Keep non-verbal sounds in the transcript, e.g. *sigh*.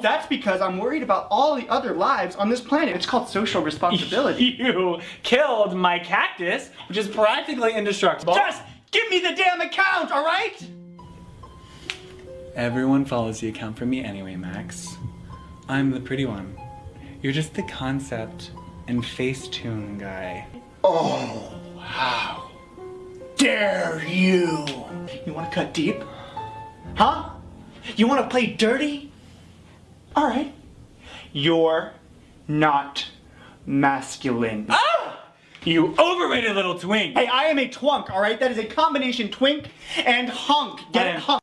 That's because I'm worried about all the other lives on this planet. It's called social responsibility. *laughs* You killed my cactus, which is practically indestructible. Just give me the damn account, alright? Everyone follows the account for me anyway, Max. I'm the pretty one. You're just the concept and Facetune guy. Oh, how dare you! You wanna cut deep? Huh? You wanna play dirty? Alright. You're not masculine. Ah! You overrated little twink! Hey, I am a twunk, alright? That is a combination twink and hunk. Get it? Hunk.